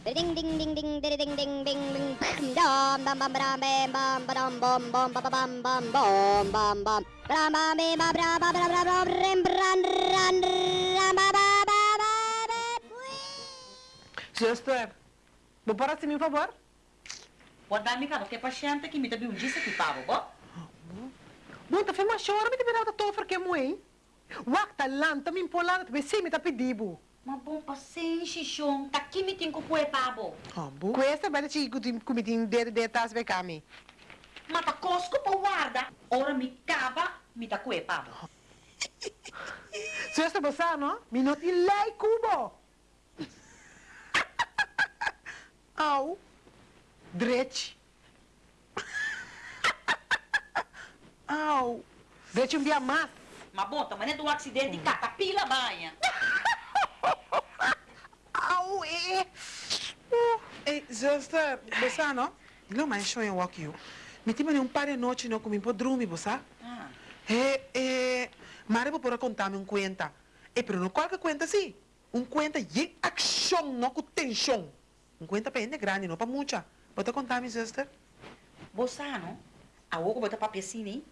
Ding ding ding ding ding ding ding ding ding dum bum bum bum bam bum bum bum bum bum bum bum bum bum bum bram bam bam bam bram bam bram bram bram rim bram ram ram ba ba ba ba ba Zuster, vou parar assim, por favor? Pode dar-me cá, porque é paciente que me dá um dia aqui, pavo, bom? Bom, tá fazendo chora, me te virar da tofa que é moe. Wakta lanta, Mabompa sen shishong takimitin ko pue pabo. Ambu? Ah, Questa bella ci kumitin der der tas be kami. Mata cosco po guarda. Ora mi cava mi ta cue pabo. Se esta possa no? Mi noti lei cubo. Au. Dreci. Au. Dreci un dia mas. Ma bota, ma ne do acidente mm. catapila banha. Au. Uh, eh, zuster, você não? Não mais show em walk you. Me tive um par de noite não comi por dormir, você? Ah, Eh, eh, Mare por contar-me um conta. Eh, pero não qualquer conta sim. Um conta de ação, não com tensão. Um conta para grande, não para muita. Pode contar-me, sister? você não? A bota papel assim, né?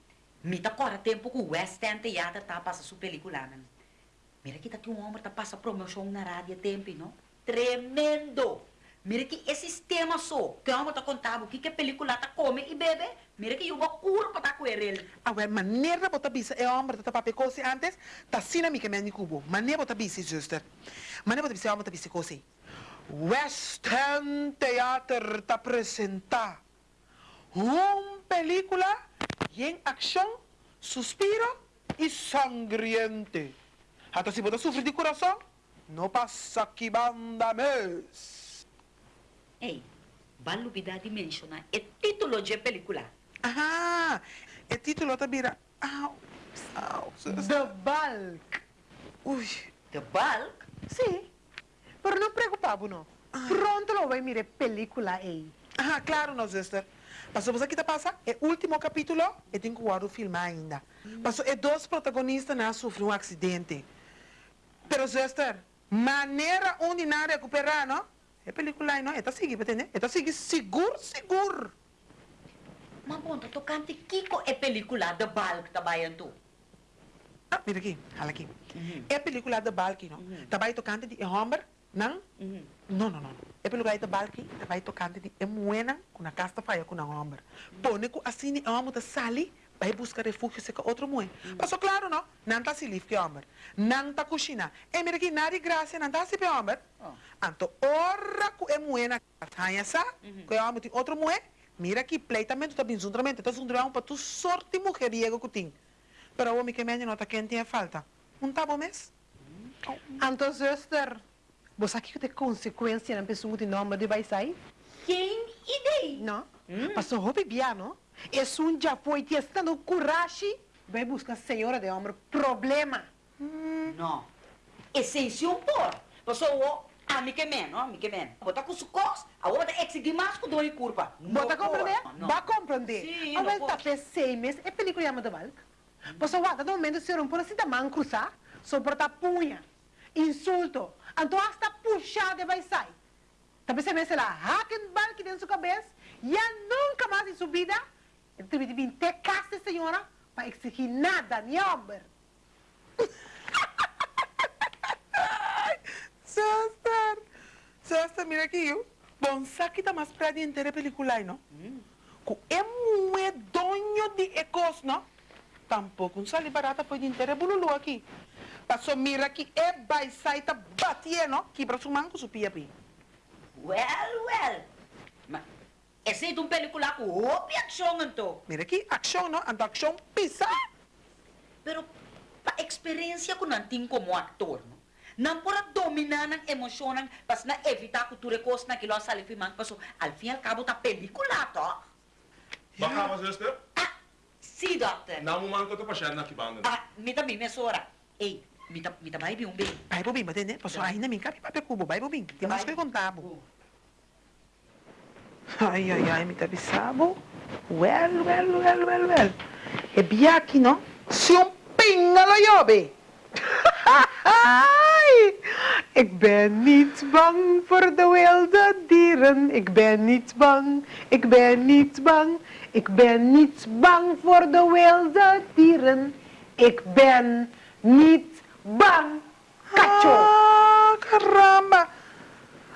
Me tá corre tempo que o West End Theater tá passa sua película, né? Mira que tá aqui um homem tá passa promoção na rádio tempo, não? Tremendo! Mira que esse sistema só, que homem tá contando o que que película tá come e bebe. Mira que eu vou curva tá com ele. A ver, maneira bota bisa, é homem tá papel coisa antes, tá sina mi que me cubo. Maneira bota bisa, sister. Maneira bota bisa, homem tá bisa coisa. West End Theater tá apresentar uma película em ação, suspiro e sangriente. Até se você sofrer de coração, não passa que banda mês. Ei, de mencionar o título de película. Ah, o título vira. Au, au, The Bulk. Ui, The Bulk? Sim. Pero não preocupado, não. Pronto lo vai mirar película aí. ah, claro, não, sister. Passou você que tá passa, é o último capítulo, e tem que guardar o filme ainda. Passou, é dois protagonistas na sofreram um acidente. Pero, sister, maneira onde não recuperar, não? É película aí, não? É tá seguir, entender? É tá seguir seguro, seguro. Mas bom, tá tocando Kiko é película The Bulk tá baiando. Ah, mira aqui, olha aqui. Uhum. É película da Balki, não? Uhum. Tá vai tocando de Homber, não? Uhum. Não, não, não. É película da Balki, tá vai tocando de Emuena, com a casta faia com a Homber. Pone com assim, a Homber da Sali, vai buscar refúgio se com outro mãe. Passou claro, não? Não tá se livre que Homber. Não tá cozinha. É mira aqui, nada de graça, não tá se pe Homber. Oh. Anto, ora com Emuena, tá essa, que a Homber tem outro mãe, mira aqui, pleitamento tá bem juntamente, tá juntamente para tu sorte mujeriego que tem. Pero o homem que me nota quem tem falta. Não tá bom mesmo? Então, zuster, você aqui tem consequência na pessoa de nome de vai sair? Quem ideia? Não? Passou roupa bia, esse um já foi te estando coragem, vai buscar a senhora de ombro. Problema. Hum. Não. E sem se um por. Você o amicamente, não amicamente. Bota com sucos, a outra exigir mais com dor e curva. Bota compreender? Vai compreender. Sim, a está fez seis meses, é película chamada Valk. Você o ato, no momento, se romper, se dá mão cruzar, sobre a punha, insulto. Então, hasta puxada vai sair. Talvez você me se la hacken Valk dentro da sua cabeça, e nunca mais em sua vida تبي تبين senhora, سيورة exigir nada nem نيومبر Suster, Suster, mira aqui eu. Bom, sabe está mais pra de inteira película, não? Mm. Que é muito dono de ecos, não? Tampouco um sali barata pode inteira bululu aqui. Passou mira aqui, é baisaita batie, não? Que para sua manco, sua pia, pia. Well, well. Mas, esse é um película com roupa e ação, então. Mira aqui, ação, não? Ando ação pisa. Pero, pa experiência que não tem como ator, não? Não pode dominar a emoção, para não evitar que tu recurso naquilo que sali filmando, porque al fim e al cabo tá película, tá? Baka mas zuster? Ah, sim, doctor. Namu man ko to pa siya na kibanda. Ah, mita bem, minha senhora. Ei, mita, mita vai bem um bem. Vai, bobinho, entende? Passou ainda me cabe papel cubo, vai, bobinho. Tem mais que contar, bo. Ai, ai, ai. Well, well, well, well, well. É bia aqui, não? Se um pingalo jobe. Ai, ik ben niet bang voor de wilde dieren. Ik ben niet bang, ik ben niet bang. Ik ben niet bang voor de wilde dieren. Ik ben niet bang. Cacho! Ah, caramba!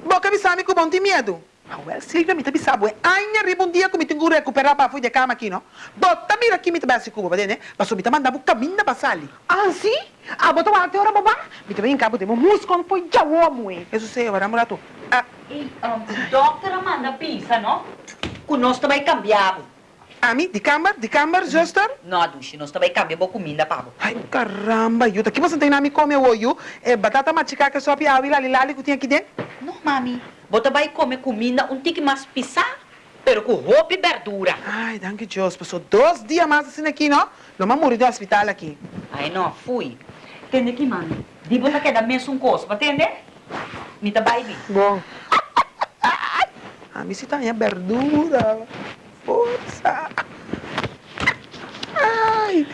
Boca bisami com bom tem medo. Ah, well, Silvia, me sabe, ainha ribondia que me tenho que recuperar para fui de cama aqui, não? Bota mira aqui me tabi assim cuba, né? Mas me manda bu caminho para sali. Ah, sim? Ah, botou uma teoria, babá? Me também encabo, temos música, foi já o homem. Isso sei, agora mulato. Ah, E, um, dokter Amanda pensa, não? Que nós também cambiamos. a mim, de câmara, de câmara, juster? Não, Dushi, nós também cambiamos comida, pabo. Ai, caramba, eu daqui você não tem nada me comer hoje, é batata machica que só pia lali lali que tinha aqui dentro. Não, mami. Você vai comer comida um tique mais pisar, pero com roupa e verdura. Ai, danke Deus, passou dois dias mais assim aqui, não? Não me morri do hospital aqui. Ai, não, fui. Entende aqui? De você quer dar mesmo um coço, entende? Me tá baby. Bom. A mim se tá verdura. Força. Ai.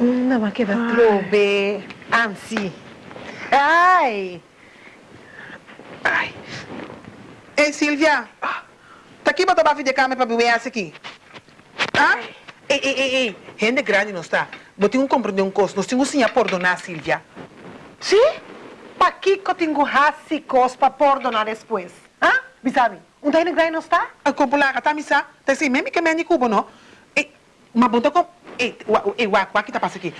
Não, mas que vai trobe. Ansi. Ai. Ei, Silvia. Tá aqui botar bafi de cama para beber essa aqui. Ah? Ei, ei, ei, ei. Gente grande não está. Botei um compreender um costo. Nós temos sim a perdonar, Silvia. Sim? Pa que que eu tenho raçicos para perdonar depois? Hã? Bisabi, um daí não está? A cúpula, a tamisa. Tá assim, mesmo que me ande cubo, não? Ei, mas bota com... Ei, ei, o que tá passando aqui?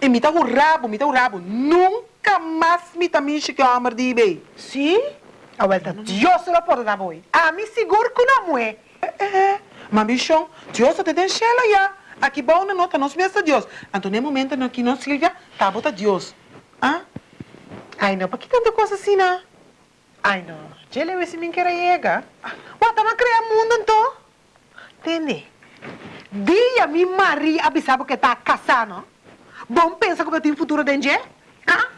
E me tá o rabo, me tá o rabo. Nunca mais me tá me de bem. Sim? A volta, Deus se lo perdonar, boi. A mim seguro que não é. É, mas bichão, Deus te tem chela já. Aqui bom nota, não se meça Deus. Então, no momento aqui, não, Silvia, tá bota Deus. Ah? Ai, não, para que tanta coisa assim, não? Ai, não. Jele, esse mim quer chega. What, tá criar mundo, então? Entende? Dia mi mari avisava que tá casando. Bom pensa que eu tenho futuro dentro, ah?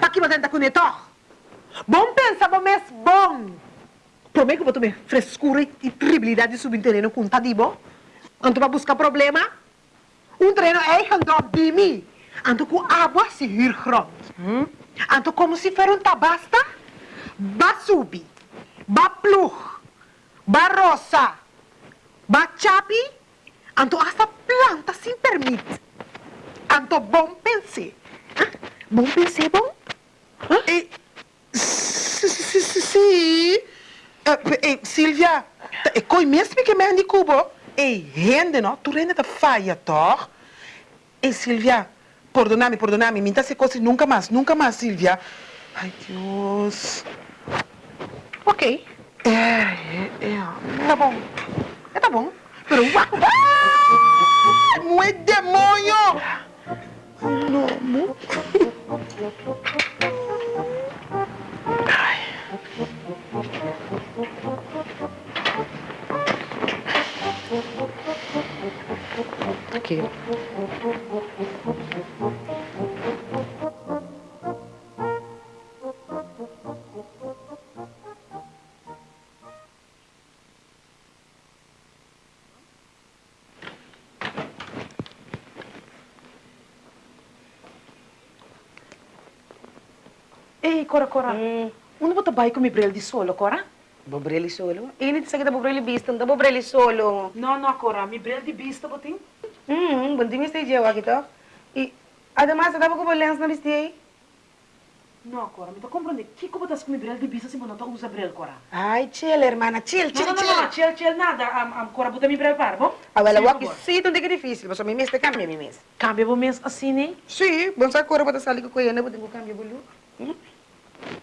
Para que você tá com neto? Bom pensa, bom. Prometo que vou tomar frescura e tribilidade subterrânea com tadibo. Anto para buscar problema. Um treino é handop de mim. Anto com água se rir. Hm? Anto como se fosse um tabasta. Ba subi. Ba plug. Ba rosa. Ba chapi. Anto hasta planta sem permite. Anto bom pense. Ah, Bom pense, bom? E... Sim, sim, sim, sim. Eh, Silvia, e coi mesmo que me ande cubo. E rende, não? Tu rende da faia, toch? E Silvia, perdoname, perdoname, me se coisa nunca mais, nunca mais, Silvia. Ai, Deus. Ok. É, é, é. Tá bom. É, tá bom. Pero uau! Não é demônio! Não, não. Ok. Ei, Cora, Cora. Onde você vai com o brel de solo, Cora? Bobrelli solo? Init sa kita bobrelli bistan, da bobrelli solo. Não, não, Cora. Mi brel de vista, botim. Hmm, bunting stay jewa kita. E, además, dava ko lens na bisti Não, Cora. Me tá compreendendo. Que como você com brel de vista se não usa brel, Cora? Ai, chill, hermana, chill, Não, chill, não, não, chill. não. Chill, chill, nada. Am, am, Cora, bota mi brel para, bom? Ah, Sim, favor. isi ito hindi ka difícil. Mi miss te cambia mi miss. Cambia o mês assim, né? Si, bom sa kura bata sali ko kuya na buting ko cambia bulu.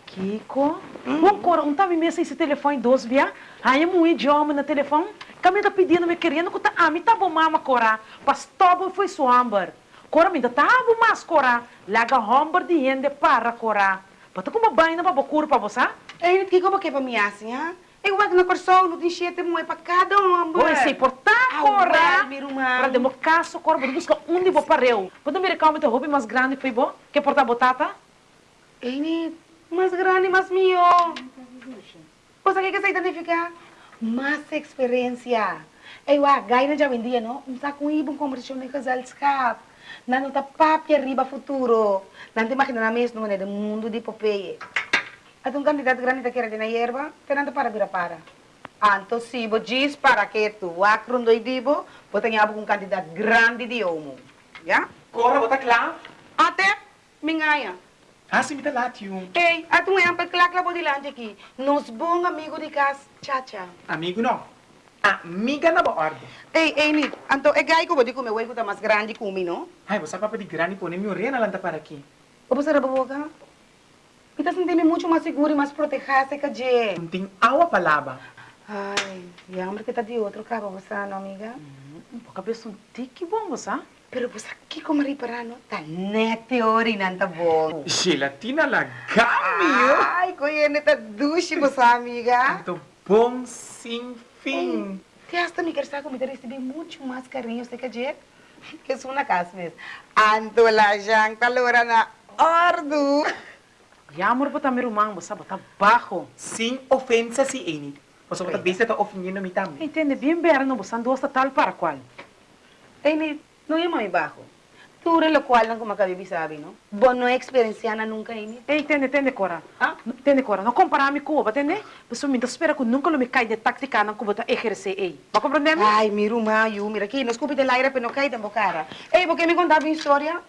Kiko? Bom, Cora, um tava mesmo esse telefone dos via. Aí um idioma no telefone. Kami tá pedindo, me querendo que tá, ah, me tá bom mama, Cora. Pastobo foi sua amber. Cora, me tá bom mas, Cora. Laga homber de rende para, Cora. Bata como banho na babocura para você? Eh, init kiko ba kaya pa mi assim, ha? Eh, wag na korso, no din siete mo ay pagkada, amber. Oi, se importar, Ah, Cora. well, mi rumah. Para demo caso, Cora, vou buscar onde vou pareu. Pode me recalmar teu hobby mais grande, foi bom? Que portar botata? Eh, mas grande, mas mio. O sa que sa identificar? Mas experiência. Eh, wag, gaya na dyan, hindi, no? Unsa kung ibang konversasyon ng kasalskap. Nano ta papia riba futuro. Nanti makina na mesmo né, do mundo de Popeye. At um candidato grande da queira de na yerba, tenando para vira para. Anto sibo diz para que tu akron do dibo, bota nga um candidato grande de homo. Ya? Cora, bota claro. Até mingaya. Dá lá, tio. Ei, atu é ampa clac lá bodilante aqui. Nos bom amigo de casa, chacha. Amigo não. Amiga na boa ordem. Ei, ei, ni, anto é gai que vou comer o tá mais grande que o não? Ai, você papa de grande pôr minha orelha lá para aqui. O você era boca? Me tá sentindo muito mais seguro e mais protegida que je. Não tem água palavra. Ai, e a que tá de outro cabo, você não, amiga? Um pouco cabeça um tique bom, você? Pero você aqui como reparar, não? Tá nete ori, não tá bom. Gelatina la gamio. Ai, conhece, tá duche, você, amiga. Muito bom, sem fim. Te hasta me quer estar comigo, receber muito mais carinho, você quer dizer? Que sou na casa mesmo. Anto la janta, lora na ordo. E amor botar meu irmão, você botar baixo. Sem ofensa, se Eni. Você bota vez tá ofendendo me também. Entende bem, Bera, não você andou tal para qual? Ei, não é mais baixo. Tu lo qual não como acabei sabe, não? Bom, não é experiência nunca, hein? Ei, entende, entende, Cora? Ah? Entende, Cora? Não comparar me com entende? Você me espera que nunca me cai de tática não como exercer, ei. Vai compreender? Ai, mira o maio, mira aqui, não escupe de aire para não cair da boca. Ei, porque me contava uma história?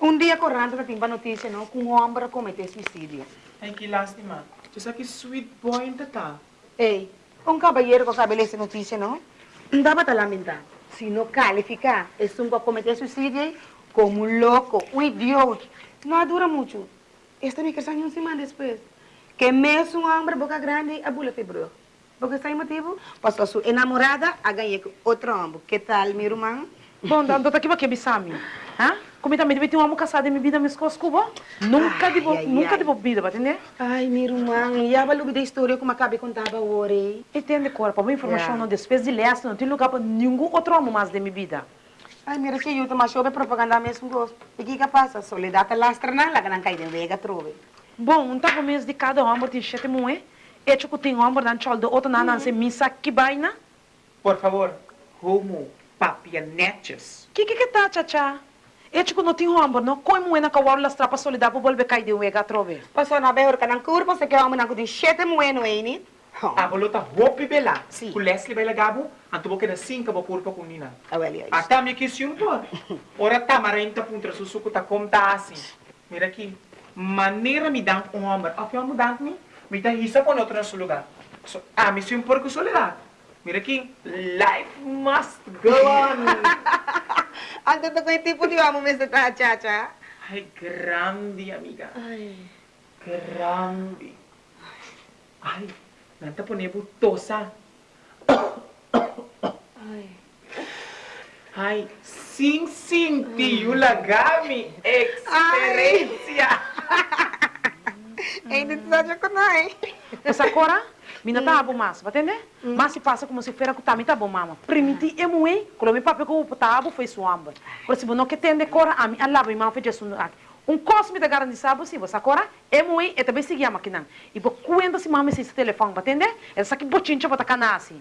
Um dia correndo, eu tinha notícia, não? Que um homem cometeu suicídio. Ai, que lástima. Você que sweet boy, tá? Ei, um caballeiro que acaba essa notícia, não? Não dá para lamentar. Se não qualificar, é um que cometeu suicídio como um louco, um idiota. Não dura muito. Esta me questão uma semana depois. Que mesmo um homem boca grande, a bula febrou. Porque esse motivo, passou sua enamorada a ganhar com outro homem. Que tal, meu irmão? Bom, então tá aqui para que bisami. Hã? Como também deve ter um homem casado em minha vida, minhas coisas, cubo? Nunca ai, nunca vida, vai entender? Ai, meu irmão, já valeu da história como acabei contava hoje. Entende, Cora? Para uma informação, Yeah. não despesa de leste, não tem lugar para nenhum outro homem mais de minha vida. Ai, mira que eu tomo show propaganda mesmo gosto. E que que passa? Soledade lastra na lá que não cai de vega trove. Bom, um mês de cada homem tem sete moe. E que tem homem dan chol do outro nana se missa que baina. Por favor, homo, papianetes. Que que que tá, tcha E que não tem homem, não? Como é na kawar las trapas solidar para volver cair de vega trove. Passou na beira que não curva, você quer homem não tem sete moeno aí, né? A bolota roupa bela. Sim. O Leslie vai lagabo, anto boca na cinco bo corpo com nina. Ah, yeah. Até me que sim pô. Ora tá marenta puntra susuku tá como tá assim. Mira aqui. Maneira me dá um homem. A que homem dá me? Me dá isso para outro nosso lugar. Ah, me sim um porco soledade. Mira aqui. Life must go on. Ando to com tipo de homem mesmo tá, tcha, tcha. Ai, grande, amiga. Ai. Grande. Ai, nanta ponevo tosa. Ai. Ai, sim, sim, tio Lagami. Experiência. Ainda te sabe com nós. Essa agora, mina tá bom mas, vai entender? Mas se passa como se feira que tá tá bom mama. Primiti é muito, quando me papo com o tabo foi suamba. Por isso, não que tende cora a mim, Allah vai mal feito isso um cosme da garantia se você agora é muito, é também seguir a máquina. E por quando se mama esse telefone, vai entender? Essa aqui botinha para canasi.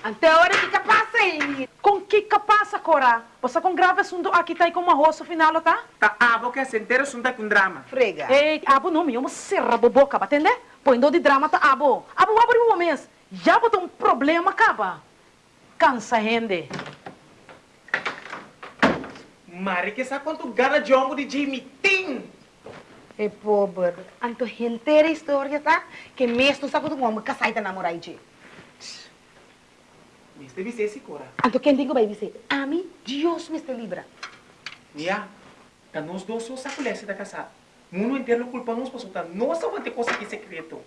Até a hora que que passa aí. Com que que passa, Cora? Você com grave assunto aqui tá aí com uma roça final, tá? Tá, a boca se inteira sunta com drama. Frega. Ei, abo não, eu serra boboca, vai Põe de drama, tá abo. Abo, abre um mês. Já botou um problema, acaba. Cansa, rende. Mari que sabe quanto gana de homem de Jimmy Tim. É pobre. Anto inteira história, tá? Que mesmo sabe do homem que sai da namorar. Mas deve ser esse cora. Anto quem digo vai dizer, a mim, Deus me está libra. Mia, tá nós dois só sacolece da casa. Mundo inteiro culpa nós, por tá nossa vamos ter coisa que secreto.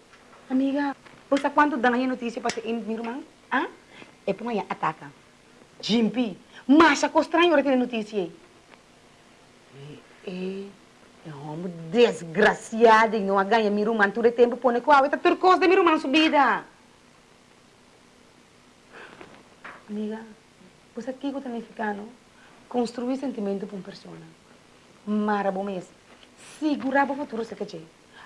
Amiga, você quando dá aí notícia para ser meu irmão? Ah? É para amanhã ataca. Jimpi, mas a estranho tem notícia aí. É, é um homem desgraciado e não ganha meu irmão todo tempo põe com a outra turcos de meu irmão subida. Amiga, você aqui que também ficar, não? Construir sentimento para uma pessoa. Mara o futuro, se quer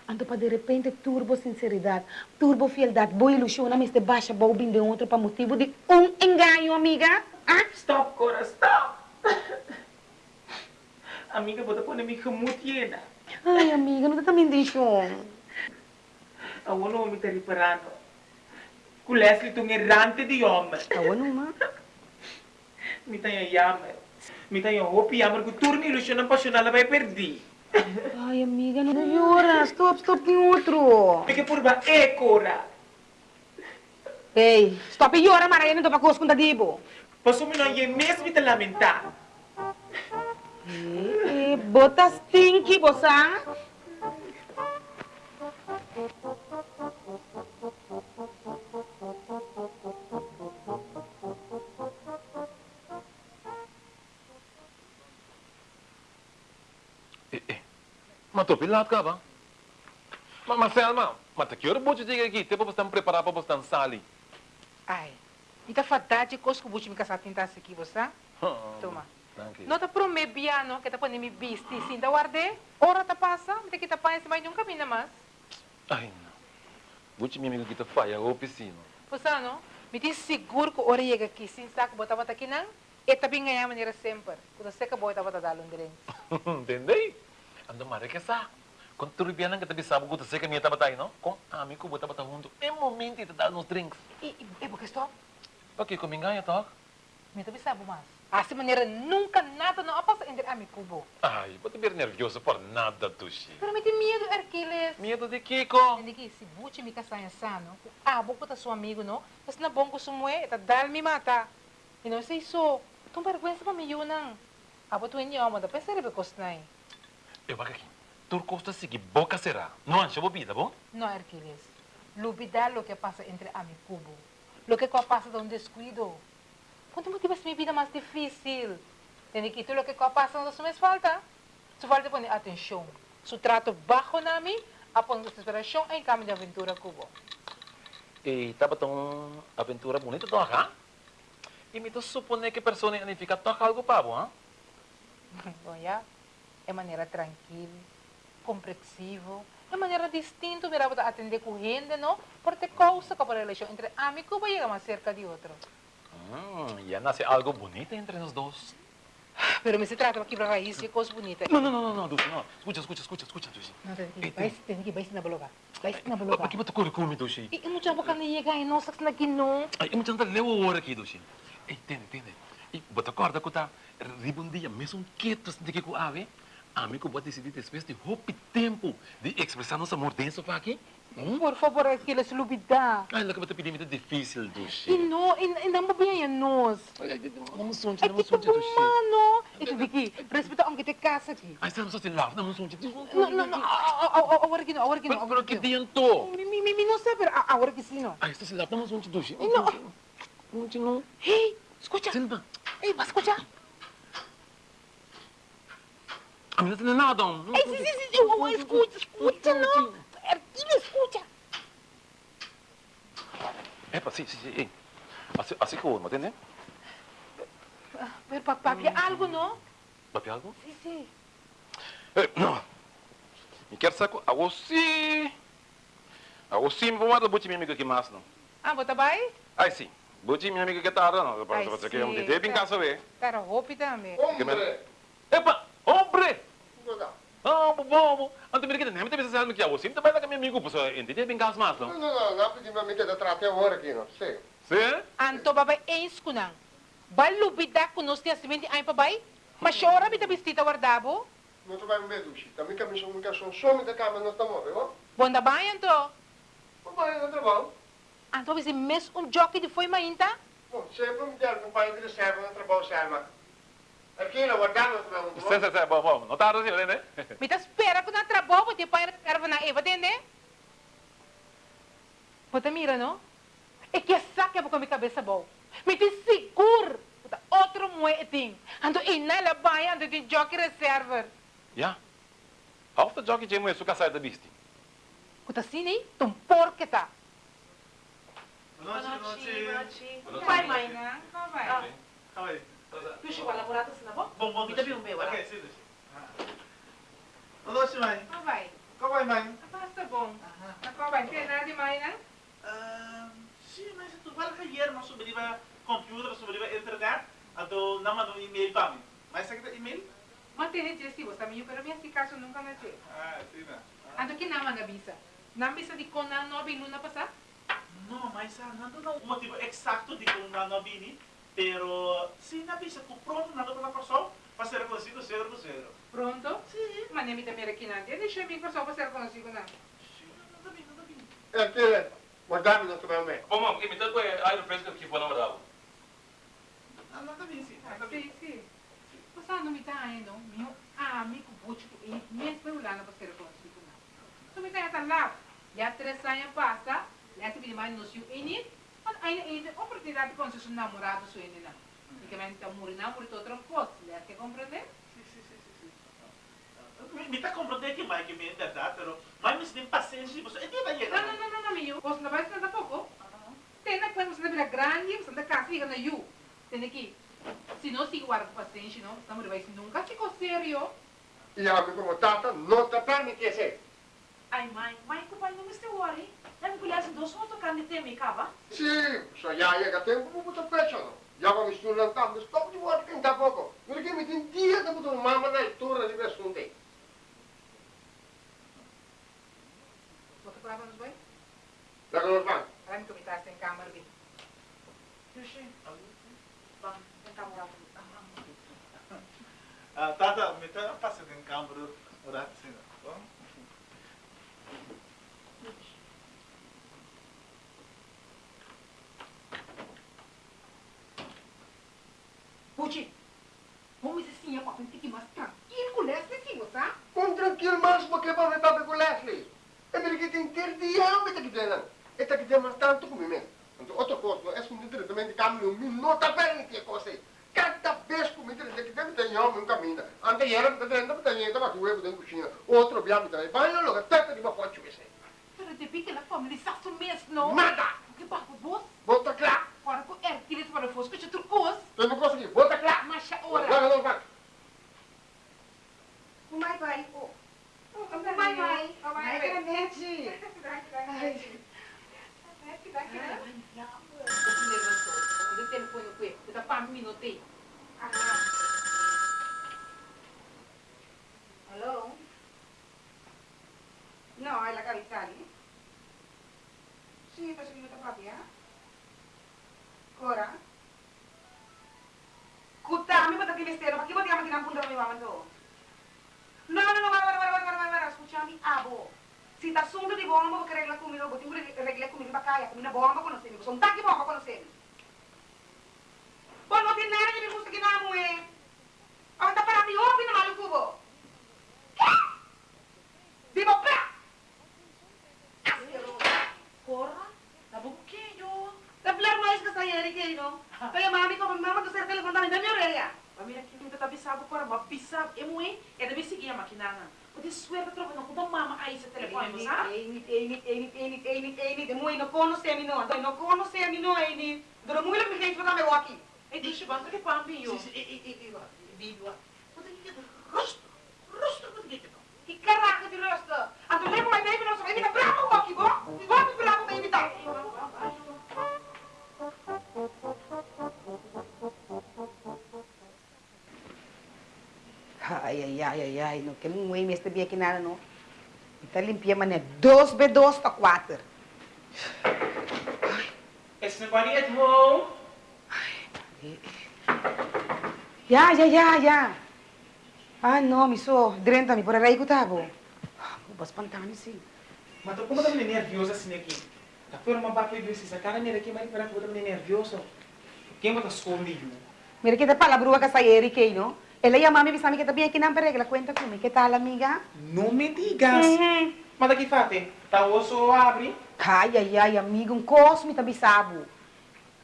Ando para de repente turbo sinceridade, turbo fialdade, boa ilusão, mas de baixa boa de outro para motivo de um engano, amiga. Ah? Stop, cora, stop. Amiga, bota pôr me remutiena. Ai, amiga, não tá também deixando. A uno me tá reparando. Com Leslie tung errante de homem. Awan uma. Mi tayo yaman. Mi tayo hopi yaman ko turno ilusyon ng pasyonal na vai perdi. Ai, amiga, não llora. Stop, stop em outro. Porque por ba e cora. Ei, stop e llora, Maria, não tô pra coisa com Dibo. Paso mi no ye mesmo te lamentar. Bota stinky, bosa. Eh, Mas tu pilat ka ba? Mas, mas Selma, mas que hora você chega aqui? Tempo você preparar para você sali. Ai, ita fatate coisa que você me casar tentar aqui, bosa. Toma. Não tá pro me piano, que tá põe me bisti, sim, tá guarde. Ora tá passa, me tá põe esse mais um caminho mais. Ai, não. Você me amigo que tá faia o piscina. Bosa, não? Me diz seguro que ora chega aqui, sim, saco, bota bota aqui não? E bem ganhar maneira sempre. Quando você que bota bota dar um. Entendei? Ando mare que sa. Kung turubianan kita bisa buku tu saya kami tahu tayo, no? Kung ami ko buta bata hunto, e momento ita dá nos drinks. E, e, e porque estou? Okay, kung mingaya to. Me também sabe mais. Assim maneira nunca nada não passa entre a mi cubo. Ai, pode ver nervioso por nada, Tushi. Pero me tem medo, Hercules. Medo de Kiko. Hindi ki, si Buchi mi kasaya sano, abo ko ta su amigo, no? Mas na bongko sumue, ta dal mi mata. E não sei so, tung vergüenza pa mi yunang. Abo tu inyo mo, da pensare be kosnay. Eu vou aqui. Turco está segui boca será. Não ancha bobida, bom? No, Hercules. Lubidar lo que pasa entre a mi cubo. Lo que pasa de un descuido. Quando motivas mi vida mais difícil. Tem que tu lo que pasa não me falta. Su falta poner atenção. Su trato bajo nami, a pon desesperação em caminho de aventura cubo. E tava tão aventura bonita to acá. E me to supone que persona ani fica to algo pavo, ha? Bom, já. É maneira tranquila, compreensivo. É maneira distinta, para atender com gente, não? Porque causa que a relação entre amigo vai chegar mais cerca de outro. Hum, ya nasce algo bonito entre nós dois. Pero me se trata de quebrar raiz e coisa bonita. Não, não, não, não, não, Dulce, não. Escuta, escuta, escuta, escuta, Dulce. Não, tem que vai, tem que vai na baloga. Vai na Ay, baloga. Aqui corre comigo, Dulce. E não tinha boca nem chegar e não sabe na que não. Eu não leu hora aqui, Dulce. Entende, entende. E bota corda que tá ribundia, mesmo quieto de que com ave. Amigo, pode decidir depois de roupa tempo de expressar nosso amor dentro para aqui. Hum? Por favor, aquilo se lubida. Ai, que bata pedir muito difícil, Dulce. E não, e não bem a nós. Ai, ai, Vamos sonhar, É vamos tipo sonhar, do Dulce. mano. E tu aqui, respeita onde te casa aqui. Ai, estamos só se lava, vamos sonhar. Não, não, não, agora que não, agora que não. Pero que mi, mi, não pero agora que sim, não. Ai, está se lava, vamos sonhar, Dulce. Não. Não, não. Ei, escuta. Senta. Ei, vai escutar. A menina não é nada. não. Sim, sim, sim, escuta, escuta, não. Erquilha, escuta. Epa, sim, sim, sim. Assim, assim que eu vou, entende? Pero papi, algo, não? Papi, algo? Sim, sim. Eh, não. Me quer saco, a você... A você me vou mandar botar minha amiga aqui mais, não. Ah, bota vai? Ai, sim. Botar minha amiga que tá, não. Para você que sim, eu me dei bem tá. casa, vê. Cara, roupa também. Hombre! Epa, hombre! Ah, bobo. Anto mira que nem me teve essa que você também lá com meu amigo, pessoal. Entende bem casa mais, No, não? no, no, no pedi mami que te trate agora aqui, não. Sim. Sim? Anto babay eis ko nang. Balubida ko nos tiya simenti ay babay. Masyora bita bistita wardabo. Não tu vai me ver, Dushi. Também que a missão nunca são some da cama não está morrendo, Bonda bayan to. ó? Vai, não trabalho. Anto bisi mes un jockey de foi mainta. Bom, sempre me der companhia de serva no trabalho, serva. Não, não. Sim, sim, sim. Não tá né? Espera ko na trabaho pati pa reserva na eva dende. Bota mira no? E que saque po kami cabeça bom. Mita seguro. Bota outro moeting. Anto inala bayan anto din jockey reserva. Ja. Half de jockey jam is suka sai da bisti. Bota sini tum porca tá. Vai mãe, né? Vai. Tu chegou se na boca? Bom, bom. Me dá bem um meu, Ok, sim, Dushi. Ano si Mai? Não vai. Ikaw ba, Mai? Basta bom. Ako vai. Tem nada de mãe, né? Ah, sim, mas tu vai mo sobre ba computer, sobre ba internet, ato naman ang email pa mi. May sakit email? Mantene gestivo, está meio, pero minha caso nunca na te. Ah, sim na. Ando que nama na bisa. Na bisa di kona no bi luna pasa? No, mas ah, não não o motivo exato de como não vini, pero se na visa tu pronto na outra pessoa, fazer consigo zero por zero. Pronto? Sim. Mas nem me também aqui não. Deixa eu vir para só fazer consigo não. Sim, não vini, não vini. Aquele, guardami non come me. Oh, mam, imita ko eh, ay refresco que foi na madabo. Ah, não vini, sim, Ah, não vini. Sim, sim. Você não me está indo, meu amigo bútico, e mesmo lá não fazer consigo não. Tu me está lá. Já três anos passa, lá se vira mais no seu ini, mas ainda ainda oportunidade de conhecer seu namorado seu ini não. E que então morrer não, por outra coisa, lá que compreender? Sim, sim, sim, sim, sim. Me, me tá compreendendo que mais que me é verdade, pero mas me tem paciência, você é Não, não, não, não, não, meu. Você não vai estar pouco. Tem na coisa, você não vira grande, você não casa, fica na you. Tem aqui. Se não se guarda paciência, não, não vai nunca ficou sério. E a amigo como tata non ti permette se. Ai, mãe, mãe, pai não me se worry. Já me conhece dois outros canto de tema, cava? Sì, so ja ja che tempo buto pecciano. Ja ma mi sto lantando, stop di vuoi che da poco. Perché mi tin dia da buto mamma dai torna di presunte. Você falava nos dois? Da che lo fa? Para me comentar sem câmera, bem. Vamos, tentar morar Ah, tata, me tá passando em câmera, orar sim. Bom? Puti, vamos assim, é para ficar mais tranquilo com essa aqui, você? Un tranquillo mas perché poi mi papi con Leslie. E perché ti interdiamo e ti chiede. E ti chiede tanto come me. Otto cosa, è un direttamente cambio un minuto per che cose. Cada vez que me diz que deve ter homem um caminho. Ante era que dentro da gente para tu dentro cozinha. Outro biamo também. Vai lá logo, tenta de uma foto esse. Pero de pique na família, sabe mesmo, não? Nada. Que papo bom? Bota claro. Para com é, que eles para fosse, que tu coisa. Eu não consegui. Bota claro. Mas a Vai, hora. vai, vai. Vai, vai. Oh. Vai, vai. Vai, Vai, vai. Granete. O telefone com ele, dá para um minuto aí. Hello? No, è la carità lì? Sì, posso che mi papi, eh? Ora? Kutta, mi bata che mistero, ma chi vogliamo che non punta mi mamma tu? No, no, no, guarda, guarda, guarda, guarda, guarda, scusami, abo. Si da assunto di bomba perché regla come lo, botti regla come di baccaia, come una bomba conoscemi, sono tanti bomba conoscemi. Poi non ti nere che mi gusta che namu, eh? Anda para mi opi na malu kubo. Di mo pra! Cora? Tá bom que eu? Te hablar mais que sa yeri que no. Kaya mami ko mama to ser telepon dami dami orelha. Mas mira aqui, não tá bisabo para, bisabo, é muito, é de seguir a maquinana. O de suerte troca não com mama aí esse telefone, sabe? Ei, ei, ei, ei, ei, ei, de moi no conosce mi no. No conosce mi no ei ni. Duro muy lo mi gente para me aqui. E banco que pão viu. Sim, sim, e, e, e, e, vivo. Você que rosto, rosto, você que Que caraca de rosto. A tu lembra mais bem não sabe me bravo aqui, go? Go Ai, ai, ai, ai, ai, no que muito me este aqui nada no. Está limpia mané 2 b 2 para 4. Is nobody at home? Ya, ya, ya, ya. Ah, no, mi so, drenta mi por aí que tava. Bas pantani sim. Mas como tá meio nerviosa assim aqui? Por uma baque de essa cara nele aqui, mas para poder meio nervioso. Quem vai estar escondido? Mira que te palabrua que sai Eric aí, no? Ela e a mami bisa mi que tá bem aqui na regla, cuenta comigo, que tal, amiga? Não me digas. Mas daqui fate, tá osso abre. Ai, ai, ai, amigo, um cosmo tá bisabo.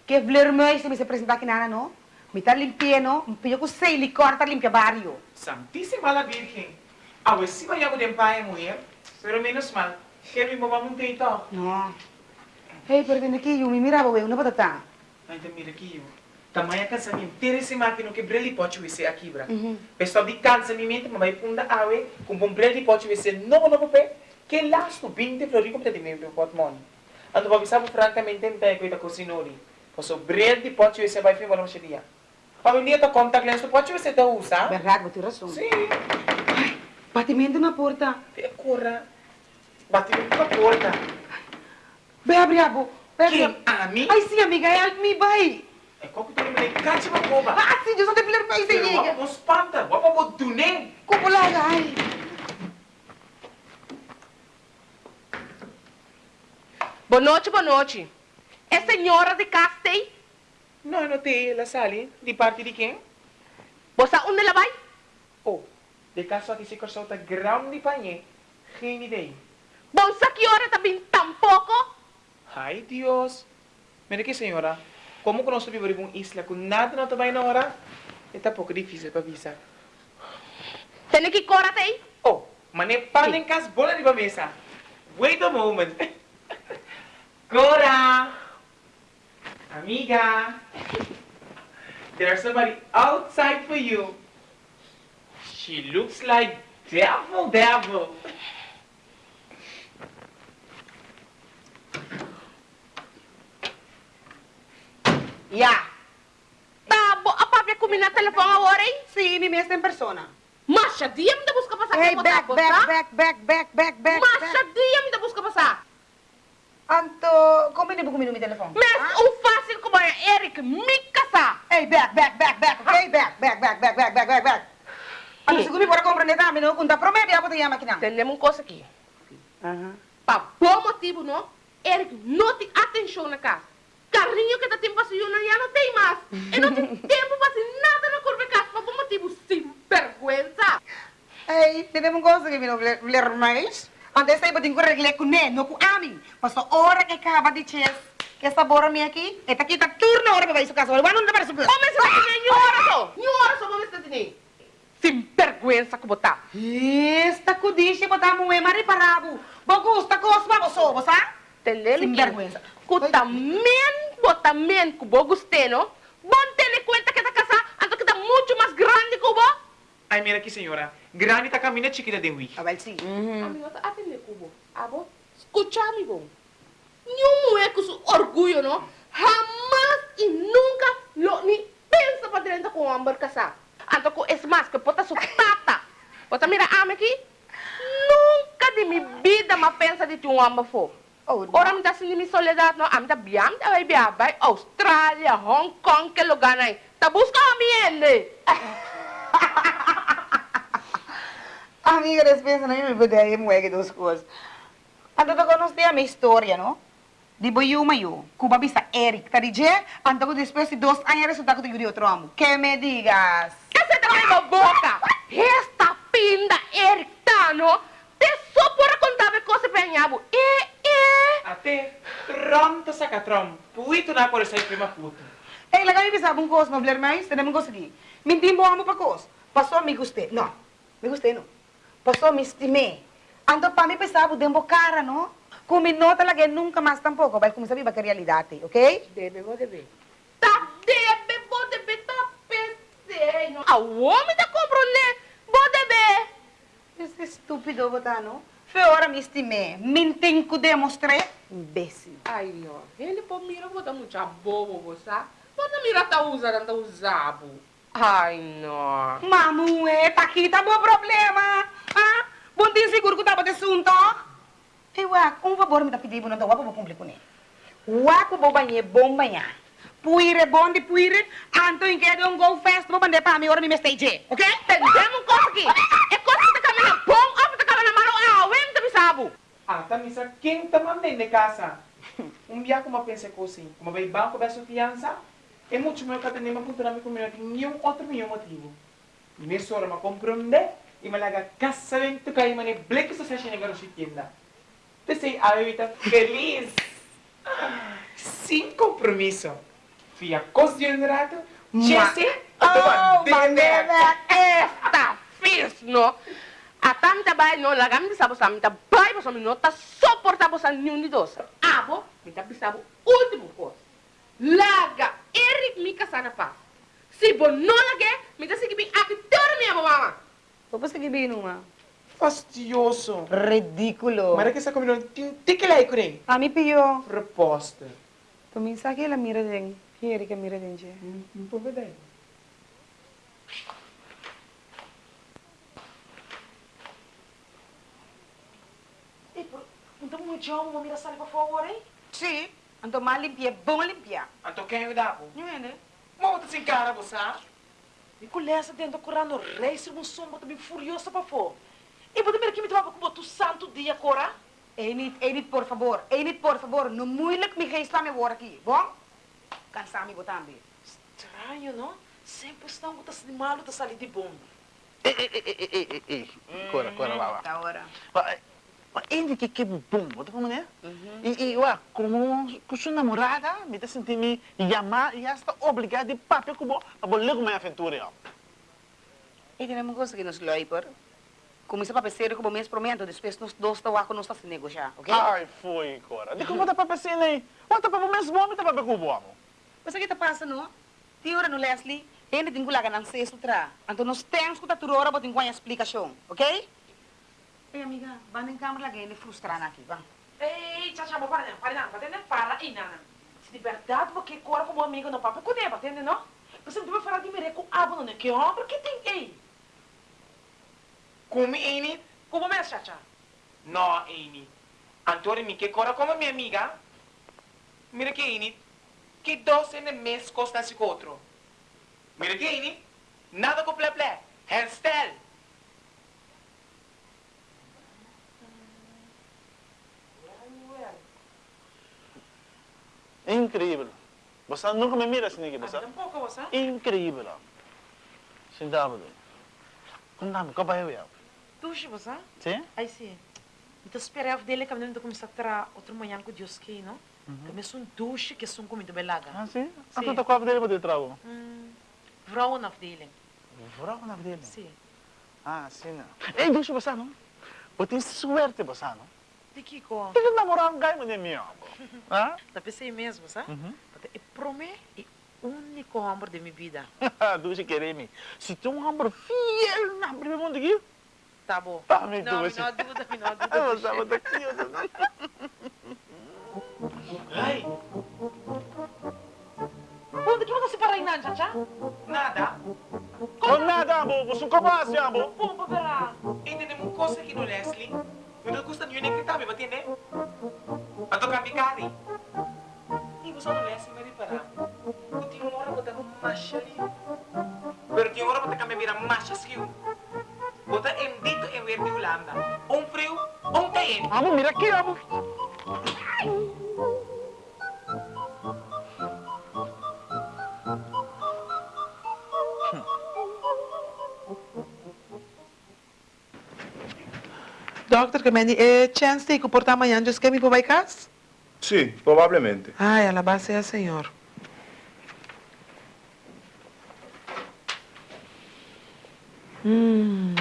Que vermelho se me se apresentar aqui nada, no? Me tá limpia, no? Me pediu que sei licor tá limpia barrio. Santíssima la Virgen. A ver si vaya a poder pagar mulher. Pero menos mal. Que mi mamá não tem então. No. Hey, pero vem aqui, eu me mirava, eu não batata. Ainda mira aqui, eu. Tamanha casamento. Ter esse máquina que brele pode ser aqui, bra. Uhum. Pessoal de casamento, mamãe punda awe, com bom brele pode ser novo novo pé. Que lasto 20 flori como te meu portmone. Ando vai sabe francamente em pé que da cozinori. Posso brele pode ser vai filmar uma cheia. Para dia tá contact lens pode ser tá usa. Você tem razão. Sim. Batimento na porta. Corra. Batimento na porta. Vai abrir a boca. Quem? Ami? Ai, sim, amiga, me, vai. É como que tu me cacha uma boba. Ah, sim, eu só te falar pra isso, Pero amiga. wapa mo spanta, wapa mo dunin. Kupulaga, ai. Boa noite, boa noite. É senhora de Castei? No, no te la sali. Di parte di quem? Você onde ela vai? Oh, de caso aqui se corsou ta grão de panhe. Geen idee. Bom, que hora também tampouco? Ai, Dios. Mira que senhora, como que nós vivemos em uma isla com nada não vai na hora, é tá um pouco difícil para avisar. Tem que correr aí? Oh, mas nem pan em casa, bola de mesa. Wait a moment. Cora! Amiga! There's somebody outside for you. She looks like devil, devil. Ya. Tá, bo, a papi comi na telefone agora, hein? Sim, me mesmo em persona. Masha, dia me da busca passar Hey, aqui, back, back, back, back, back, back, back, Masha, dia me da busca passar. Anto, como ele comigo no telefone? Mas o fácil como é Eric, me casar. Hey, back, back, back, back, okay? Back, back, back, back, back, back, back, back. Ano, siguro bora compreender também, não? Kung ta promete, ako tayo makinang. Temos uma coisa aqui. Aham. Para bom motivo, não? Eric não tem atenção na casa. Carrinho que tá tempo para senhor já não tem mais. E não tem tempo para fazer nada na curva de casa. Para bom motivo, sem vergüenza. Hey, teve um coisa que me não ler mais. Antes saya bading ko regle ko ne, no ko amin. Paso ora que acaba de chess. Que essa bora minha aqui, eta kita turno ora para isso casa. Wala não para subir. Homem, você vai ter senhora só. Senhora só, vamos estar Sem vergüenza que botar. Esta kudishi botar mo e mari parabo. Bagus, ta kos ba boso, bosa? Telele Sem que vergüenza. que também, também que vos gostei, não? Bom ter conta que essa casa, anto que tá muito mais grande que bo. Ai, mira aqui, senhora. Grande tá caminha chiquita de hui. Abel sim. Amigo, tá atende cubo. Abo, escucha, amigo. Nenhum é com su orgulho, não? Jamás e nunca lo ni pensa para dentro com o amor casar. Anto com es mais que pota su tata. Pota mira, ame aqui. Nunca de minha vida me pensa de um amor for. Oh, Ora me dá assim de minha soledade, não? Ame da biam, da vai biam, vai Austrália, Hong Kong, que lugar aí. Tá busca a minha, Amiga, eles pensam na minha vida aí, moega duas coisas. Anto to conosco a minha história, no? Di boyu mayo, kuba bisa Eric, tadi je, anto ko después de dos años resulta ko de outro amo. Que me digas? Que você tá com a boca? Esta pinda erictano, te só por contar a coisa penhabo. E, e. Até trom katrom. Puito na por essa prima puta. Eh, lagay bisa bung kos, mabler mais, tanda mong kos lagi. Mintim mo amo pa kos. Paso mi guste. No, mi guste no. Paso mi estime. Anto pa mi pensavo dembo cara, no? Kung no talaga nunca mais tampouco, vai começar a viver a realidade, ok? Debe, vou debe. Tá debe, vou debe, tá pensei. A homem tá comprando, vou debe. Esse estúpido, botano. Foi hora me estimei. Mintim que demonstrei. Imbécil. Ai, ó, ele pô mira, vou dar muito bobo, você. Vou dar mira, tá usando, tá usado. Ai, não. Mamu, eh, tá aqui, tá bom problema. Ah, bom dia seguro que tava de assunto. Ei, Wak, um favor me dá pedir, não tá wapa vou cumprir com ele. Wak, vou banhar, bom banhar. Puire, bom de puire, anto em que um go fest, vou banhar para mim, hora me stage, ok? Entendemos coisa aqui. É que tá caminhando bom, ou tá caminhando malo, ah, o M tá bisabo. Ah, tá misa, quem mandando de casa? Um dia como eu pensei assim, como vai banco da sua fiança, é muito melhor que eu tenha uma na minha comunidade, nenhum outro nenhum motivo. E nessa hora me compreende e me larga casamento que aí me bleque essa sessão negócio de tienda. Te sei, a bebida feliz, sem compromisso. Fui a cozinha de rato, Jesse, Oh, Manera, esta fiz, no? A tamta bay no, la gam bisabo sa mita bay bo sa no ta soportabo sa nenhum de dos. Abo, mita bisabo último coisa. Laga, Eric mi kasana pa. Se bo no lage, mita sige bi aqui toda minha mama. Tapos kagibigin numa. Fastidioso. Ridículo. Mara que essa comida tem que lá com ele. A mi piyo. Proposta. Tumisa que ela mira den. Quiere que mira den, je. Não pode Então, muito chão, vou mirar sali, por favor, hein? Sim. Anto mal limpia, bom limpia. Anto quem eu dá, Não é, né? Mas você sem cara, você E colessa dentro do corano rei, se um som, bota bem furiosa para fora. E bem que me tava com o santo dia, cora? Enit, Enit, por favor. Enit, por favor. Não moeilijk me geen slaan me woord aqui. Bom? Cansar me botar também. Estranho, não? Sempre estão com de malo, tá salindo de bom. Ei, ei, ei, ei, ei, ei, ei. Cora, cora, lá, lá. Da hora. Ele que que bom, bota como né? E, e, ué, como com sua namorada, me tá sentindo me chamar e está obrigado de papel com bom, para bolar com minha aventura. E tem uma coisa que nos loiper. Começa para pensar como mês promento, depois nós dois lá com nós se negociar, ok? Ai, foi, Cora. De como bota papel assim, né? Bota papel mesmo bom, me tá papel com bom. Mas o que está passando, não? Hora no Leslie, ele tem que lá ganhar sexto tra. Então nós temos que estar toda hora para ter uma explicação, ok? Ei, amiga, vai em câmera que ele frustrando aqui, vai. Ei, tchau, tchau, para não, para não, para não, para aí, não, não. Se de verdade você cora como amigo no papo, cuidado, para entender, não? Você não vai falar de mere com abo, não, que homem, que tem, ei. Come, Amy? Como mesmo, tchau, tchau? No, Amy. Antônio, me que cora como minha amiga. Mira que, Amy, que doce el mes costa esse outro. Mira que, Amy, nada com ple ple. Incrível. Você nunca me mira assim, você? Tampouco, você? Incrível, ó. Sentado. Como dá-me, como vai eu? Tuxi, você? Sim? Aí sim. Então esperava dele que eu começar a tra outro manhã com Deus que, não? Começou um duche que são comida belaga. Ah, sim? Ah, tu tá com a dele para trago. Hum, vrouw na dele. Vrouw na dele? Sim. Ah, sim. Ei, deixa você, não? Você tem suerte, você, não? De que com? Tem que namorar um gai, é meu. Ah? Tá pensei mesmo, sabe? Uhum. É promê é o único amor de minha vida. Deixa querer me. Se tem um amor fiel na primeira mundo aqui, Tá bom. Tá, me não, me não dúvida, me não dúvida. eu estava daqui, eu Ai, Onde que você para aí, não, tchau, tchau? nada. Oh, nada, amor. Você como assim, amor? Para verá. Entendemos coisa aqui no Leslie. Eu não custa nenhum nem gritar, me entender? A tocar picari. E você no Leslie me reparar. Eu tinha uma hora botar macha ali. Pero tinha uma hora botar que me vira macha skill. Botar em dito em verde Holanda. Um frio, um tem. Amor, mira aqui, amor. Doctor, que me eh, chance de comportar amanhã, just que me para casa? Sì, probabilmente. Ai, a la base é senhor. Hum.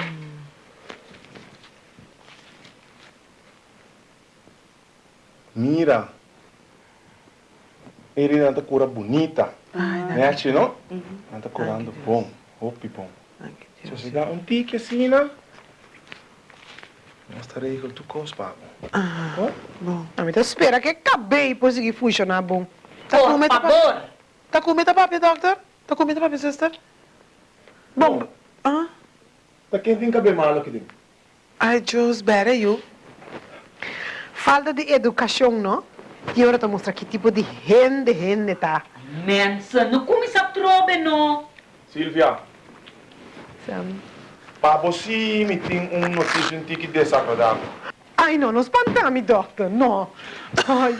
Mira. Ele anda cura bonita. Mexe, não? Anda curando bom. Opi, bom. Ai, que Se Deus. você dá um tique assim, né? Mostrarei com tu cospa. Ah, bom. A mim, espera que acabei de conseguir funcionar bom. Tá com medo Por. Tá com medo papi, doctor? Tá com medo papi, sister? Bom, Ah? tá quem tem cabelo malo aqui dentro? Ai, just better you. Falta de educação, não? E agora te mostrar que tipo de gente, gente tá. Mensa, não começa a trobe, não. Silvia, Sabe? Para você me tem um notícia um tique desagradável. Ai, não, não espanta-me, doctor, não. Ai,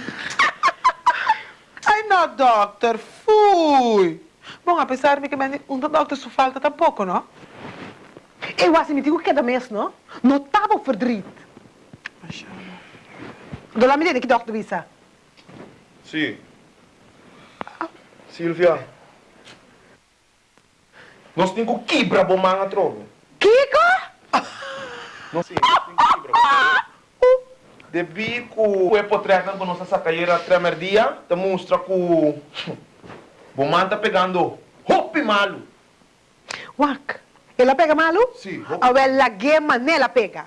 Ai, não, doctor, fui. Bom, apesar de que me- um doctor só falta tampouco, não? eu acho que me digo que cada mês, não? Não estava verdriet. Do lá me diga que doctor visa. Sim. Silvia. Nós temos que quebrar bom manga trovo. Kiko? Nós sim, nós temos que quebrar. De bico, é potreta com nossa sacaieira tremer dia, te mostra que o manga tá pegando hopi malo. Wak, ela pega malu? Sim, A ela gema nela pega.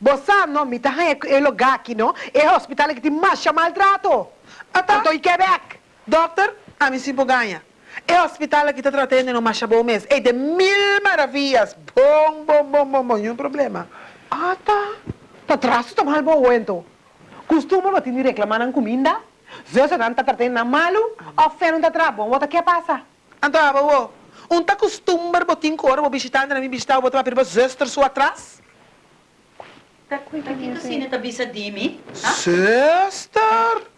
Você não me tá é lugar aqui, não? É hospital que tem mais maltrato. tá. Estou em Quebec. Doctor, a mim sim ganha. É o hospital que está tratando no Machabou mês. É de mil maravilhas. Bom, bom, bom, bom, bom. Nenhum problema. Ah, tá. Tá atrás, tá mal bom, então. Costuma não te reclamar na comida? zuster não está tratando na malu, ou fé não está trabalhando, o que passa? Então, abo, um tá costumar botin cor, vou visitar, na minha visitar, vou botar para zuster sua atrás. Tá aqui assim, tá bisa dimi? Zuster!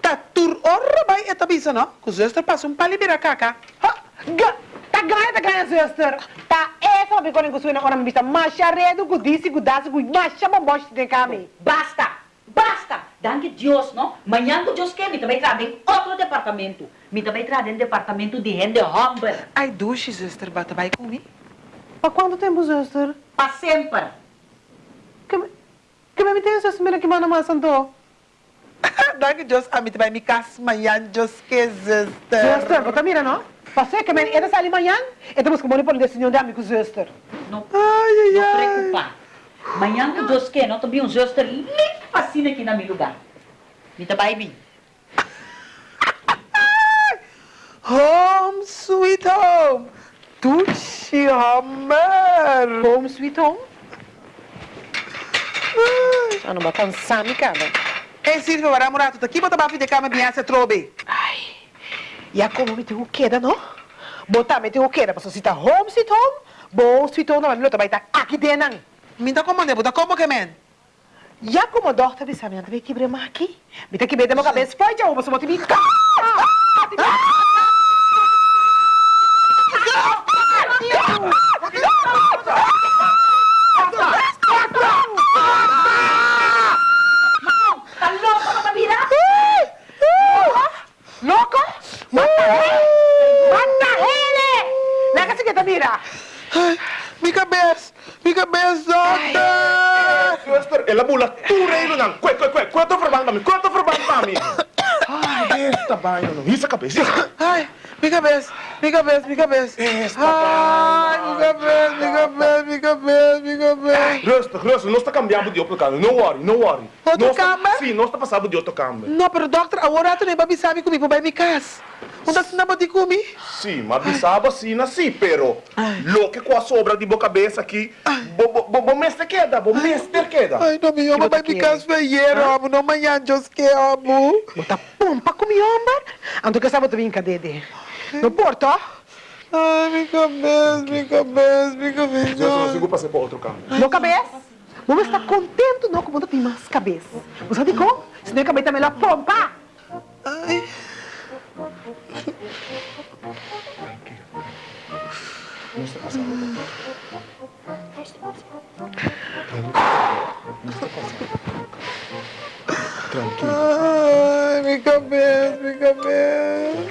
Tá tur orra vai eta bisa, não? Que zuster passa um palibira caca. Ha, ga, tá ganha, tá ganha, zuster. Tá essa uma bicola em que suena, ora me vista, macha redo, gudisi, gudasi, gud, macha bombosh de cami. Basta! Basta! Danke Deus, não? Manhã que Deus quer, me também traz em outro departamento. Me também traz em departamento de rende humble. Ai, duche, zuster, bata vai comigo. Há quanto tempo, zuster? Para sempre. Que me, que me tem essa semana que manda mais santo? Danke Deus, a mim vai me casa manhã, Deus que zuster. Zuster, você mira, não? Você que me era sair amanhã, e temos que morrer por decisão de amigo zuster. Não, Ai, não ai, ai. preocupar. Manhã que Deus quer, não também um zuster limpo assim aqui na meu lugar. Me também bem. Home, sweet home. Duche, hammer. Home sweet home? Ah, não vai cansar, me cara. Ei, Silvio, vai morar tudo aqui, bota baixo de cama, minha se trobe. Ai, e a como me tem o queda, não? Botar me tem o queda, para você tá home sweet home, bom sweet home, não, mas também tá aqui. Me dá como, né? Bota como que, man? Já como dorta, me sabe, não tem que quebrar aqui. Me tem que minha cabeça, foi já, você bota me Tá louco para Tabira? Louco? Mata ele! Mata ele! Lega se que te mira. Ai, minha cabeça, minha cabeça, doctor. Zuster, ela bula tureiro não. Kwe, kwe, kwe, quanto verband mami, quanto verband mami. Ai, esta vaina não. Isso a cabeça. Ai, minha cabeça, minha cabeça, minha cabeça. Esta Ai, minha cabeça, minha cabeça, minha cabeça, minha cabeça. Rusta, rusta, nós está cambiando de outro câmbio. Não worry, não worry. Outro tá- câmbio? Sim, nós está passando de outro câmbio. Não, pero doctor, agora tu nem vai sabe comigo, vai me casa. Onde você não pode comigo? Sim, mas bisaba sim, sim, pero lo que com a sobra de boa cabeça aqui, bo, bo, bo, bo mestre queda, bo mestre queda. Ai, não me ama, vai me casa feieiro, amo, não manhã, Deus que amo. Bota pompa com mi ombar. Anto que sabe tu vinca dede. No porto? Ai, minha cabeça, minha cabeça, minha Eu só cabeça. consigo passar para outro câmbio. No cabeça? Vamos estar contente não como tu tem mais cabeça. Você sabe como? Se não cabeça melhor pompa. Ai. Cabeça, minha cabeça. Ai, minha cabeça, minha cabeça,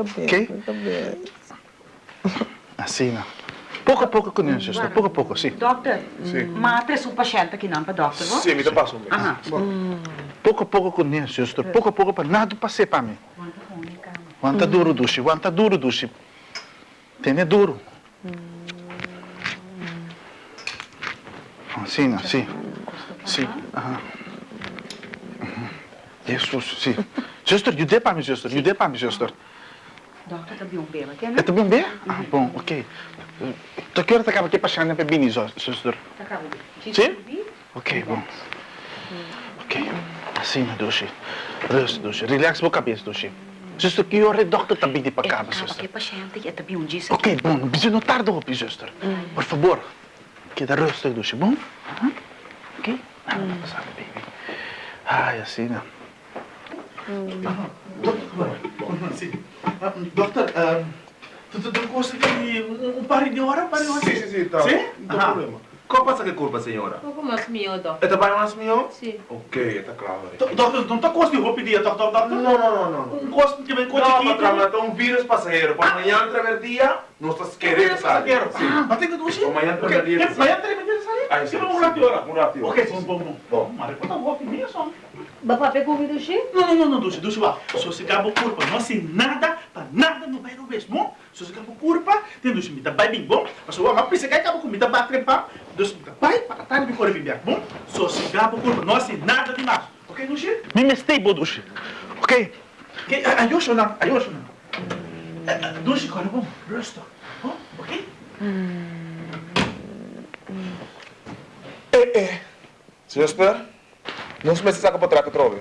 Ok? Assim, não. Pouco a pouco isso, sister. Pouco a pouco, sim. Doctor, Sim. ma presu paciente aqui não para doctor, não? Sim, me dá passo. Aham. Pouco a pouco com isso, sister. Pouco a pouco para nada passar para mim. Quanta duro, dushi. Quanta duro, dushi. Tem duro. Assim, não, sim. Sim. Aham. Uhum. Isso, sim. Sister, ajude para mim, sister. Ajude para mim, sister. Um belo, aqui, É né? também bem? Ah, bom, ok. Tu que hora tá acaba aqui passando para mim, sister? Tá acabando. Sim? Ok, bom. Ok. Assim, Dushi. Rest, Dushi. Relax a cabeça, Dushi. Sister, que hora é doctor também de para cá, Acaba sister? aqui paciente, é também um dia. Ok, bom. Precisa não tarde, hopi, sister. Por favor. Queda rest, Dushi, bom? Aham. Ok? Nada vai passar, baby. Ai, assim, né? Sim. Doctor, Tu tu tu coisa que um, um par de hora, um par de hora. Sim, sim, sim, tá. Sim? Não tem problema. Qual passa que culpa, senhora? Pouco mais miúdo. É trabalho mais meu? Sim. Ok, tá claro. Do- Doutor, não tá coisa de roupa dia, doutor. Não, não, não, não. Um coisa que vem coisa Não, aqui. patrão, é um vírus passageiro. Para amanhã, através dia, nós estamos querendo sair. Sim. Ah, mas tem que duxir. Amanhã, através dia. Amanhã tem que sair. Aí, Que sim, sim. lá de hora. Um rato. Ok, bom, bom, bom. Bom. Mas quando eu vou aqui mesmo. Bapa pegou o cheio? Não, não, não, não, duxa, duxa lá. Se você acaba curva, não assim nada, para nada no bairro mesmo. Se você acaba curva, tem duxa, me dá bem bem bom. Mas se você pensa que acaba com me dá bate trepar, duxa, me dá bem para tarde me corre bem bom? Se você acaba curva, não assim nada demais. Ok, duxa? Me mistei, bo dushi. Ok? Ok, ayos na, ayos na. Duxa, corre bom, resto. Bom, ok? Eh, eh. Zuster, nós me saca para trás que trove.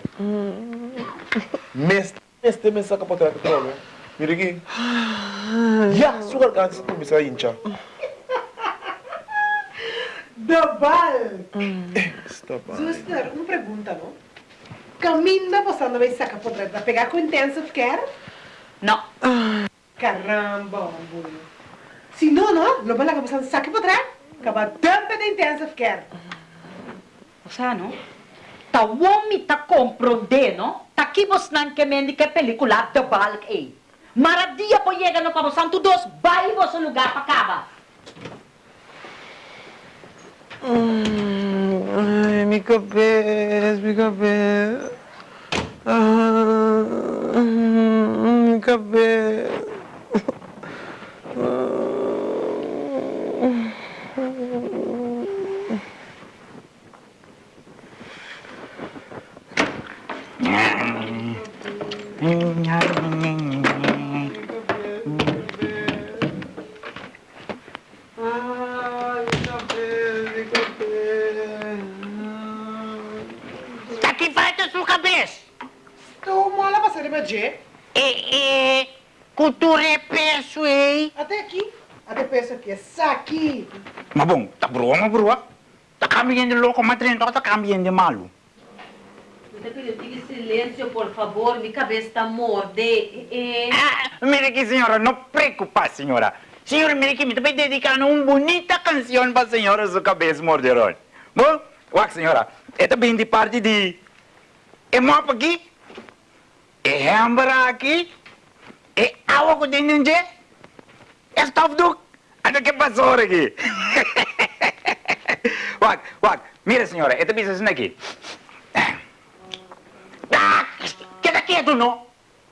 Mes, este me saca para trás que trove. Mira aqui. Já, sua garganta começa a inchar. Dabal! Está bem. Zuster, uma pergunta, não? Caminha passando vai sacar por trás para pegar com intensive care? Não. Caramba, ambulo. Se não, não, não vai lá passando saque por trás. Acaba tampa de intensive care. O sea, no? Ta womi ta compreende, no? Ta kibos nan que mendi que película de balk eh. Maradia po llega no para santo dos vai vos o lugar para cava. Ai, mi cabeça, mi cabeça. Ah, mi cabeça. Ai, mi cabeça, mi cabeça. Tá que falta sua cabeça? Tu mola passar de magia. É, é, cultura é peço, hein? Até aqui. Até pensa que é saque. Mas bom, tá broa, mas broa. Tá caminhando louco, mas trem tá Você pediu silêncio, por favor, minha cabeça está morde. Eh, Ah, mire aqui, senhora, não preocupa, senhora. Senhora, mire aqui, me estou dedicando uma bonita canção para a senhora, sua cabeça morderão. Bom, uac, senhora, é também de parte de... É mapa aqui, é hambra aqui, é água com dentro é stop do... Ano que passou aqui? Uac, uac, mira, senhora, é também assim aqui. Ah, queda quieto, não?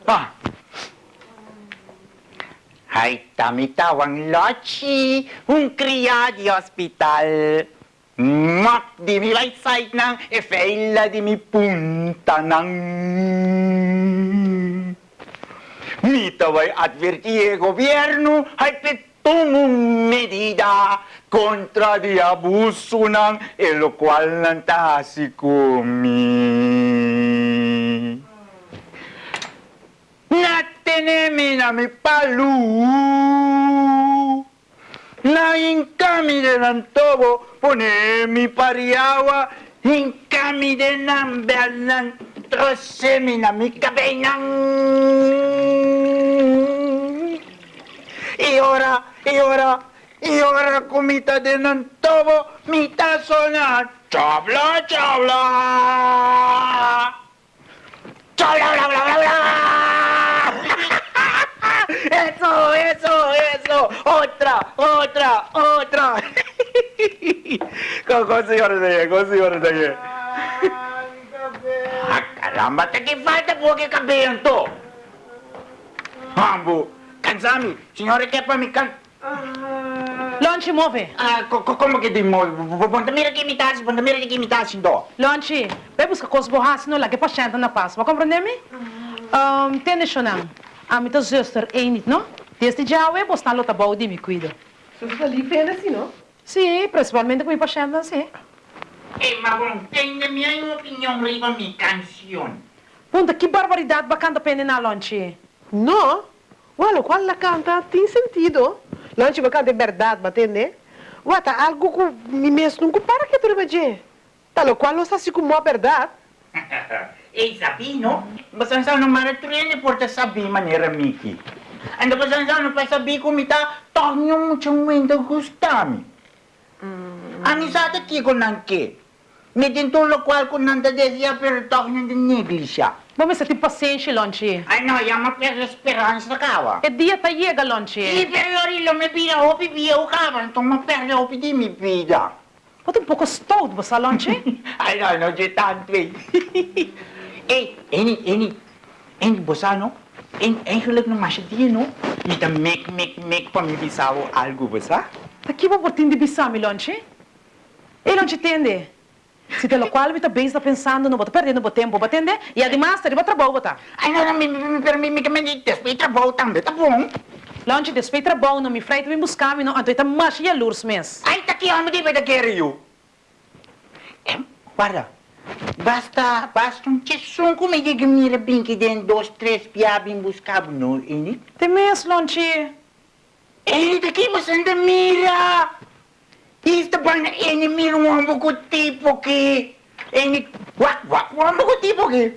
Ah. Ay, tamitawang Lochi, un cria di hospital. Mak di mi laysay ng efeila di mi punta ng... Mitaway advertie gobyerno ay pitungong medida kontra di abuso ng elokwal ng tasikumi. Natenemi na mi palu. Naing kami de ng tobo, pone mi pariawa, in kami de ng belan, trosemi na mi kabenang. E ora, e ora, e ora kumita de ng tobo, mita sona, chabla, chabla. Chabla, bla, bla, bla, bla. Eso, eso, eso. Otra, otra, otra. ¿Cómo, cómo señores de allá? ¿Cómo señores de allá? Ah, caramba, te que falta porque campeón to. Ambo, cansami, signore che poi mi can... Lonchi, move. Ah, co- co- como que di mo? Ponta mira que imitasse, ponta mira que imitasse do. Lonchi, vai buscar coisas borradas, não lá que pachenta na paz. Vai compreender-me? Um, Tende chonang. A minha zuster é niet, não? Desde já eu vou estar lota boa de me cuida. Você está ali vendo assim, não? Sim, principalmente com a pachenta, sim. Eh, ma bom, tem a minha opinião riba mi canção. Punta, que barbaridade bacana pende na Lonchi. Não. Olha, qual ela canta tem sentido. Lanche vai cantar verdade, batende. Wata, algo que me mesmo não para que tu magia. Tal qual não está assim como a verdade. Eh, sabi, no? Basta sa no mara trene porta sabi manera Miki. Ando pa sa ano pa sabi ko mita, tanyo mo siyang wenda gustami. Ani sa ate ki ko nanke. Mi din tulog kwal ko nanda desya pero tanyo din neglisya. Bom, mas tem paciência, Lonchi. Ay no, yama per esperanza kawa. É dia tá chega, I Lonchi. periori lo mi pida hopi via o kawan, tong ma per hopi di mi pida. Bota um pouco stout, você, Lonchi. Ay no, no, je tanto eh. Eh, eni, eni, eni bosano, en eigenlijk no mas dia no, mi ta mek mek mek pa mi bisavo algo bosa. Aqui vou botar de bissami, Lonchi. E Lonchi entende? Se pelo qual me tá bem está pensando, não bota perdendo o tempo, bota entender? E ele vai trabalhar, bota. Ay no, no, mi mi mi per mi mi mi mi despeita trabalho também, tá bom? Lonchi, depois trabalho, não me freita, me buscar, me não, então tá mais e a luz mesmo. Ay, taki amo di ba da quero Eh, guarda. Basta, basta um tchessum como é que mira bem que den dois, três piabim buscavo no, ini? Tem mesmo, Lonchi. Eni daqui você anda mira. Isto bana eni mira um homem com tipo que eni wak wak um homem com tipo que.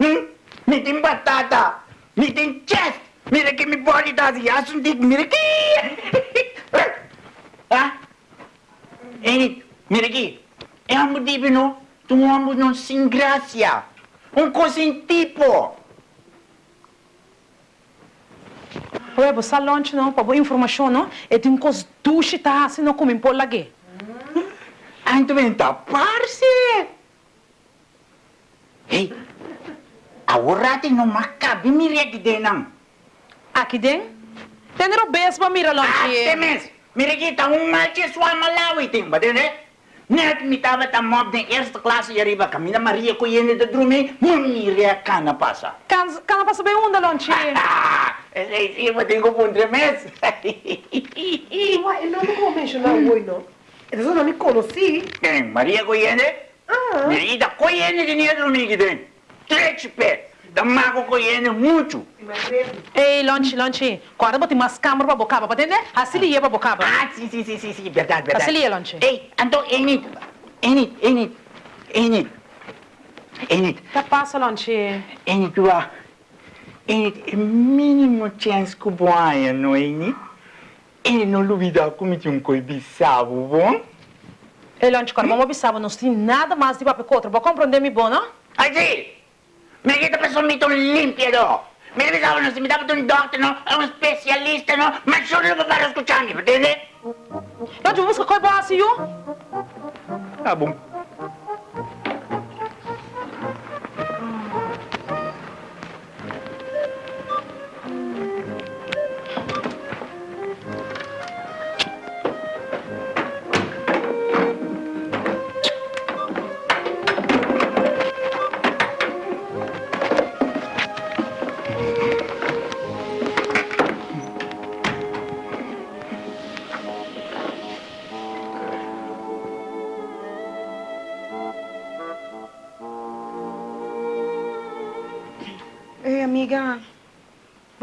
Hum? Me tem batata, me tem chest, mira que me body acho que mira que. Ah? Eni, mira aqui. É um não, tu um não sem graça, um coisa tipo. Você Lonchi, não, para boa informação, não? E tem cos duche, tá, assim, não come por lá, que? Anto venta parce. Hey, awurati no makabi mirek denang. Aqui dentro? Tem o beijo para mira, Ah, Lonchi. temes. Mirikita um malche sua malawi ting ba dene? Net mi tava ta mob de eerste klasse yariba kamina Maria ko yene de drume mumiria kana pasa. Can, can passa bem onda, Lonchi. Ah, esse sim eu tenho pundre mes. Uai, ele não não. Ele só não me conheci. Quem Maria ko yene? Ah. Mirikita ko yene de nia drumi giden. Trech pé. Da mago ko yene muito. Ei, Lonchi, Lonchi. Quando botar mais câmera para boca, para entender? Assim ia para boca. Ah, sim, sim, sim, sim, sim, verdade, verdade. Assim ia, Lonchi. Ei, então, Enid, Enid, Enid, Enid, Enid, Tá passa, Lonchi. Enid, tu a, Enid, é mínimo chance que boia, não é, Enid? Enid não duvida como tinha um coi bissavo, bom? Ei, Lonchi, quando vamos observar, não tem nada mais de papel contra. Vou compreender me bom, não? Assim, me quita pessoa muito límpido. Me avisava, não se me dava de um doctor, não, é um especialista, não, mas só não para escutar, me entende? Lonchi, vamos com a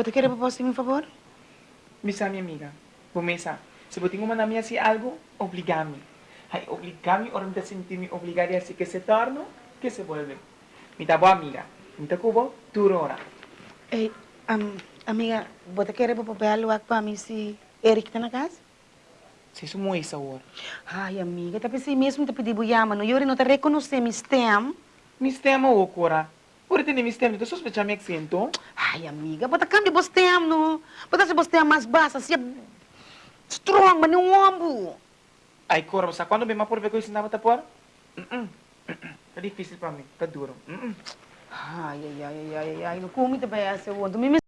Você quer propor um favor? Misa, minha amiga. Bumesa, se você uma minha assim algo, obligame. Ai, obligame, ora me sentir-me obrigada assim que se torna, que se vuelve. Mi tá boa amiga. Mi tá cubo, duro ora. Ei, um, amiga, você quer propor algo para mim se Eric está na casa? Se isso muito essa hora. Ai, amiga, tá pensando mesmo te pedir boiama, não? Eu não te reconhecer meu stem. Mi stemma o cora. Ora tem mi stemma, tu sospecha me accento? Ai, amiga, bota cambia o stem, não? Bota se o stem mais baixo, assim, strong, mas não ombro. Ai, cora, você quando bem mais por ver que eu ensinava tá por? Tá difícil para mim, tá duro. Ai, ai, ai, ai, ai, não come também essa, me